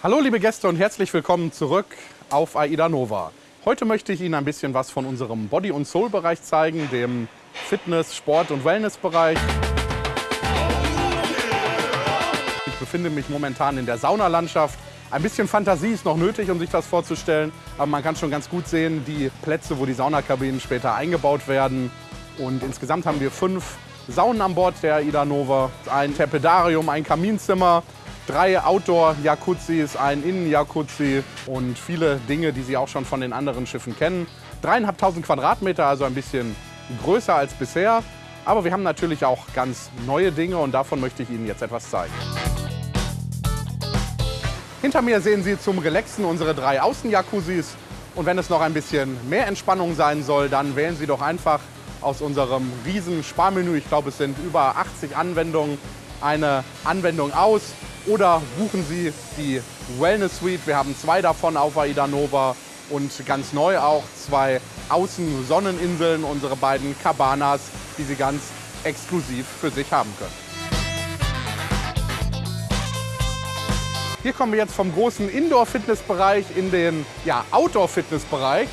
Hallo liebe Gäste und herzlich willkommen zurück auf AIDA Nova. Heute möchte ich Ihnen ein bisschen was von unserem Body- und Soul-Bereich zeigen, dem Fitness-, Sport- und Wellness-Bereich. Ich befinde mich momentan in der Saunalandschaft. Ein bisschen Fantasie ist noch nötig, um sich das vorzustellen, aber man kann schon ganz gut sehen, die Plätze, wo die Saunakabinen später eingebaut werden. Und insgesamt haben wir fünf Saunen an Bord der AIDA Nova. Ein Terpedarium, ein Kaminzimmer, drei Outdoor-Jacuzzis, ein Innen-Jacuzzi und viele Dinge, die Sie auch schon von den anderen Schiffen kennen. Dreieinhalbtausend Quadratmeter, also ein bisschen größer als bisher. Aber wir haben natürlich auch ganz neue Dinge und davon möchte ich Ihnen jetzt etwas zeigen. Hinter mir sehen Sie zum Relaxen unsere drei Außen-Jacuzzis. Und wenn es noch ein bisschen mehr Entspannung sein soll, dann wählen Sie doch einfach aus unserem riesen Sparmenü, ich glaube es sind über 80 Anwendungen, eine Anwendung aus oder buchen Sie die Wellness Suite. Wir haben zwei davon auf Aida Nova und ganz neu auch zwei Außen-Sonneninseln, unsere beiden Cabanas, die Sie ganz exklusiv für sich haben können. Hier kommen wir jetzt vom großen Indoor-Fitness-Bereich in den ja, Outdoor-Fitness-Bereich.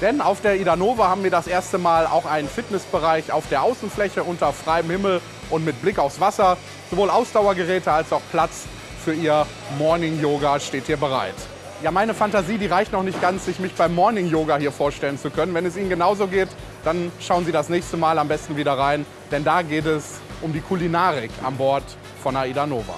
Denn auf der Ida Nova haben wir das erste Mal auch einen Fitnessbereich auf der Außenfläche unter freiem Himmel und mit Blick aufs Wasser. Sowohl Ausdauergeräte als auch Platz für Ihr Morning Yoga steht hier bereit. Ja, meine Fantasie, die reicht noch nicht ganz, sich mich beim Morning Yoga hier vorstellen zu können. Wenn es Ihnen genauso geht, dann schauen Sie das nächste Mal am besten wieder rein, denn da geht es um die Kulinarik an Bord von AIDA Nova.